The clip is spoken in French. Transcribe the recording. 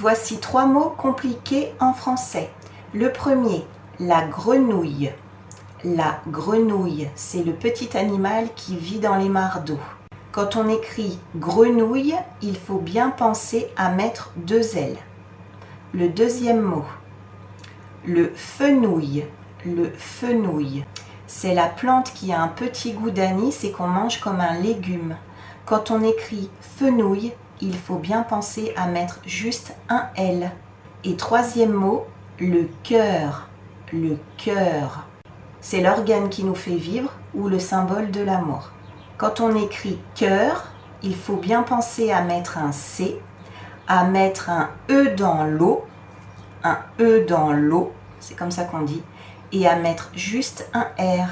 Voici trois mots compliqués en français. Le premier, la grenouille. La grenouille, c'est le petit animal qui vit dans les mares d'eau. Quand on écrit grenouille, il faut bien penser à mettre deux L. Le deuxième mot, le fenouil. Le fenouil, c'est la plante qui a un petit goût d'anis et qu'on mange comme un légume. Quand on écrit fenouil, il faut bien penser à mettre juste un L. Et troisième mot, le cœur. Le cœur. C'est l'organe qui nous fait vivre ou le symbole de l'amour. Quand on écrit cœur, il faut bien penser à mettre un C, à mettre un E dans l'eau, un E dans l'eau, c'est comme ça qu'on dit, et à mettre juste un R.